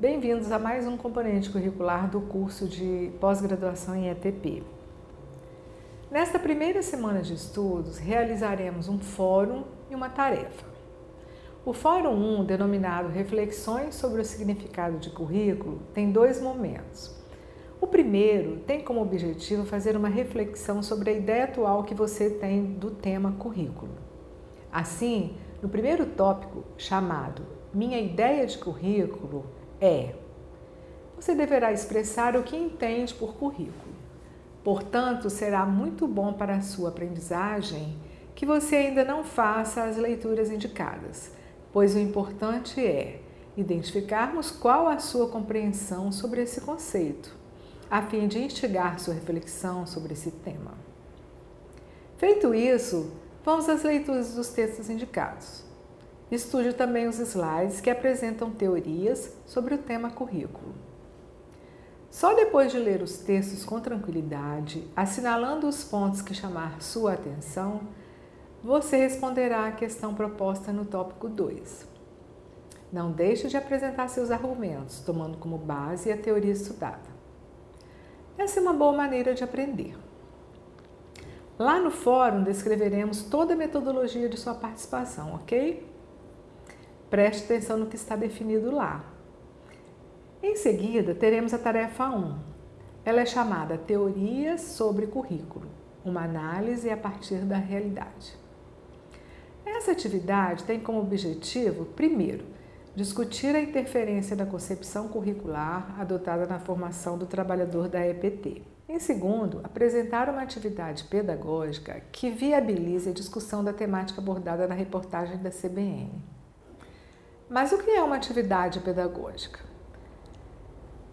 bem-vindos a mais um componente curricular do curso de pós-graduação em ETP. Nesta primeira semana de estudos, realizaremos um fórum e uma tarefa. O Fórum 1, denominado Reflexões sobre o Significado de Currículo, tem dois momentos. O primeiro tem como objetivo fazer uma reflexão sobre a ideia atual que você tem do tema currículo. Assim, no primeiro tópico, chamado Minha Ideia de Currículo, é você deverá expressar o que entende por currículo. Portanto, será muito bom para a sua aprendizagem que você ainda não faça as leituras indicadas, pois o importante é identificarmos qual a sua compreensão sobre esse conceito, a fim de instigar sua reflexão sobre esse tema. Feito isso, vamos às leituras dos textos indicados. Estude também os slides que apresentam teorias sobre o tema currículo. Só depois de ler os textos com tranquilidade, assinalando os pontos que chamar sua atenção, você responderá à questão proposta no tópico 2. Não deixe de apresentar seus argumentos, tomando como base a teoria estudada. Essa é uma boa maneira de aprender. Lá no fórum descreveremos toda a metodologia de sua participação, ok? Preste atenção no que está definido lá. Em seguida, teremos a tarefa 1. Ela é chamada Teorias sobre Currículo, uma análise a partir da realidade. Essa atividade tem como objetivo, primeiro, discutir a interferência da concepção curricular adotada na formação do trabalhador da EPT. Em segundo, apresentar uma atividade pedagógica que viabilize a discussão da temática abordada na reportagem da CBN. Mas o que é uma atividade pedagógica?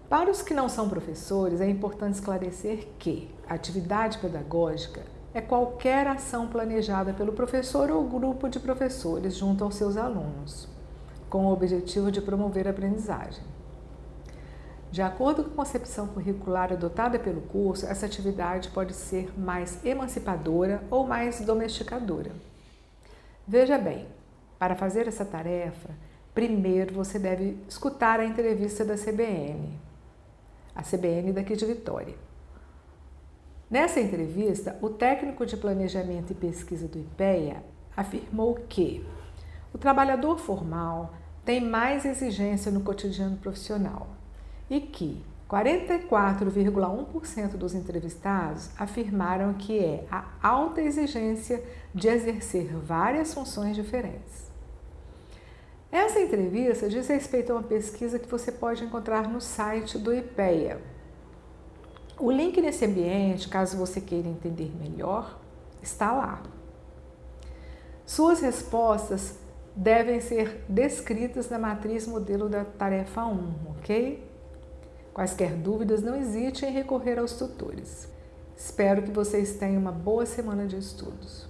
Para os que não são professores, é importante esclarecer que atividade pedagógica é qualquer ação planejada pelo professor ou grupo de professores junto aos seus alunos, com o objetivo de promover a aprendizagem. De acordo com a concepção curricular adotada pelo curso, essa atividade pode ser mais emancipadora ou mais domesticadora. Veja bem, para fazer essa tarefa, primeiro você deve escutar a entrevista da CBN, a CBN daqui de Vitória. Nessa entrevista, o técnico de planejamento e pesquisa do IPEA afirmou que o trabalhador formal tem mais exigência no cotidiano profissional e que 44,1% dos entrevistados afirmaram que é a alta exigência de exercer várias funções diferentes. Essa entrevista diz respeito a uma pesquisa que você pode encontrar no site do IPEA. O link nesse ambiente, caso você queira entender melhor, está lá. Suas respostas devem ser descritas na matriz modelo da tarefa 1, ok? Quaisquer dúvidas, não hesite em recorrer aos tutores. Espero que vocês tenham uma boa semana de estudos.